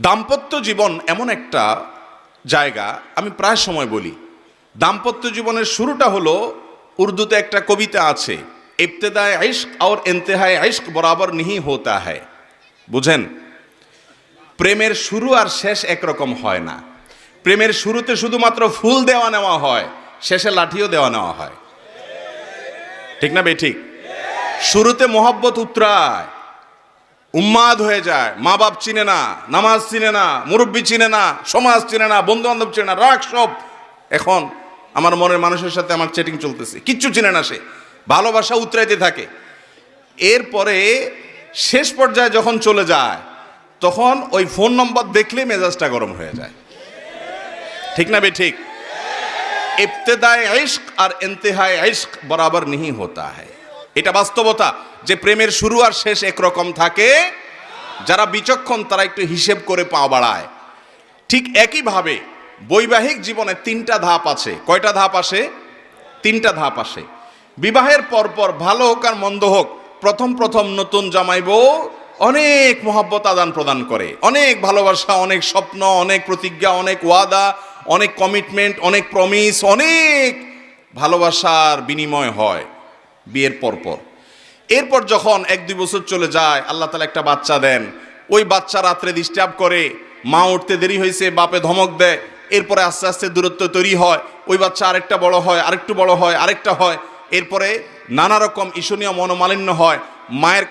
দাম্পত্য জীবন এমন একটা জায়গা, আমি প্রায় সময় বলি। দাম্পত্য জীবনের শুরুটা হলো, উর্দুতে একটা কবিতা আছে ইফতেদায় আইস্ক আর এনতেহায় আইস্ক বরাবর নিহি হতা হয় বুঝেন? প্রেমের শুরু আর শেষ একরকম হয় না। প্রেমের শুরুতে শুধুমাত্র ফুল দেওয়া নেওয়া হয়, শেষে লাঠিও দেওয়া নেওয়া হয়। ঠিক না বে ঠিক? শুরুতে মোহব্বত উত্তরায় উন্মাদ হয়ে যায় মা বাপ চিনে না নামাজ চিনে না মুরব্বী চিনে না সমাজ চিনে না বন্ধু বান্ধব চিনে না রাগ সব এখন আমার মনের মানুষের সাথে আমার চেটিং চলতেছে কিচ্ছু চিনে না সে ভালোবাসা উতরাইতে থাকে এরপরে শেষ পর্যায়ে যখন চলে যায় তখন ওই ফোন নম্বর দেখলেই মেজাজটা গরম হয়ে যায় ঠিক না বে ঠিক ইবতেদায় ইশক আর ইন্তেহায় ইশক বরাবর नहीं होता है এটা বাস্তবতা যে প্রেমের শুরু আর শেষ একরকম থাকে। যারা বিচক্ষণ, তারা একটু হিসেব করে পা বাড়ায়। ঠিক একইভাবে বৈবাহিক জীবনে তিনটা ধাপ আছে। কয়টা ধাপ আসে? তিনটা ধাপ আসে। বিবাহের পরপর ভালো হোক আর মন্দ হোক, প্রথম প্রথম নতুন জামাইব অনেক মহব্বত আদান প্রদান করে। অনেক ভালোবাসা, অনেক স্বপ্ন, অনেক প্রতিজ্ঞা, অনেক ওয়াদা, অনেক কমিটমেন্ট, অনেক প্রমিস, অনেক ভালোবাসার বিনিময় হয়। বিয়ের পরপর এরপর যখন এক দুই বছর চলে যায়, আল্লাহ তালা একটা বাচ্চা দেন। ওই বাচ্চা রাত্রে ডিস্টার্ব করে, মা উঠতে দেরি হয়েছে, বাপে ধমক দেয়, এরপরে আস্তে আস্তে দূরত্ব তৈরি হয়, ওই বাচ্চা আরেকটা বড় হয়, আরেকটু বড় হয়, আরেকটা হয়। এরপরে নানা রকম ঈশনীয় মনোমালিন্য হয়, মায়ের